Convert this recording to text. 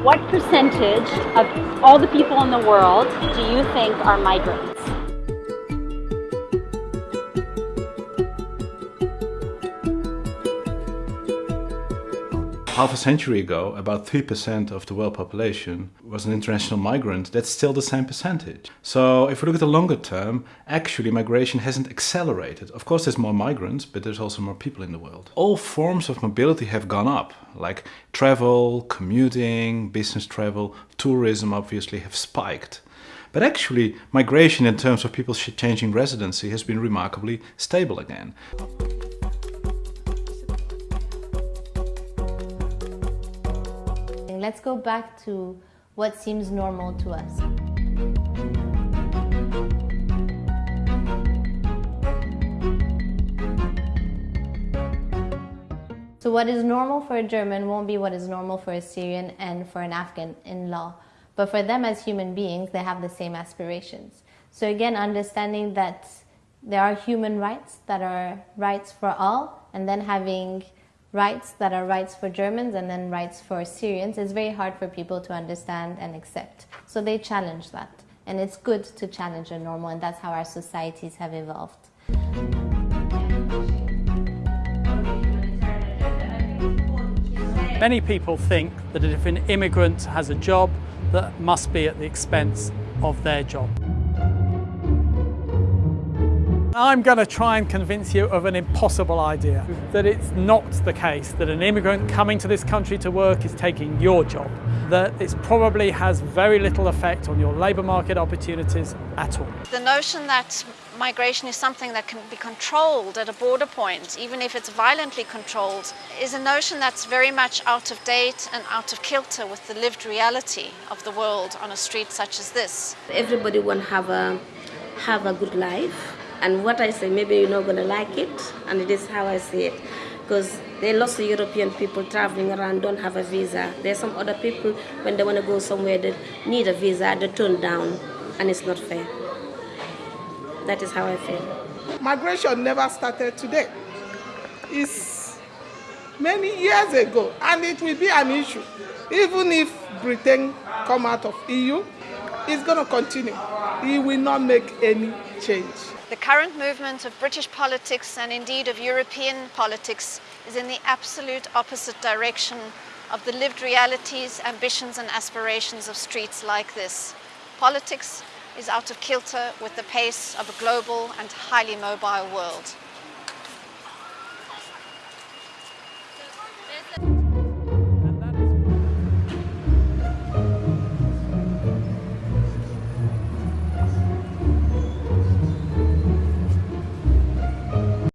What percentage of all the people in the world do you think are migrants? Half a century ago, about 3% of the world population was an international migrant. That's still the same percentage. So if we look at the longer term, actually migration hasn't accelerated. Of course there's more migrants, but there's also more people in the world. All forms of mobility have gone up, like travel, commuting, business travel, tourism obviously have spiked. But actually, migration in terms of people changing residency has been remarkably stable again. Let's go back to what seems normal to us. So what is normal for a German won't be what is normal for a Syrian and for an Afghan in law. But for them as human beings, they have the same aspirations. So again, understanding that there are human rights that are rights for all, and then having rights that are rights for Germans and then rights for Syrians is very hard for people to understand and accept. So they challenge that. And it's good to challenge a normal, and that's how our societies have evolved. Many people think that if an immigrant has a job, that must be at the expense of their job. I'm going to try and convince you of an impossible idea, that it's not the case that an immigrant coming to this country to work is taking your job, that it probably has very little effect on your labour market opportunities at all. The notion that migration is something that can be controlled at a border point, even if it's violently controlled, is a notion that's very much out of date and out of kilter with the lived reality of the world on a street such as this. Everybody want to have a, have a good life and what I say, maybe you're not to like it, and it is how I see it. Because there are lots of European people traveling around, don't have a visa. There's some other people, when they want to go somewhere, they need a visa, they turn down, and it's not fair. That is how I feel. Migration never started today. It's many years ago, and it will be an issue. Even if Britain come out of EU, it's going to continue. It will not make any change. The current movement of British politics and indeed of European politics is in the absolute opposite direction of the lived realities, ambitions and aspirations of streets like this. Politics is out of kilter with the pace of a global and highly mobile world.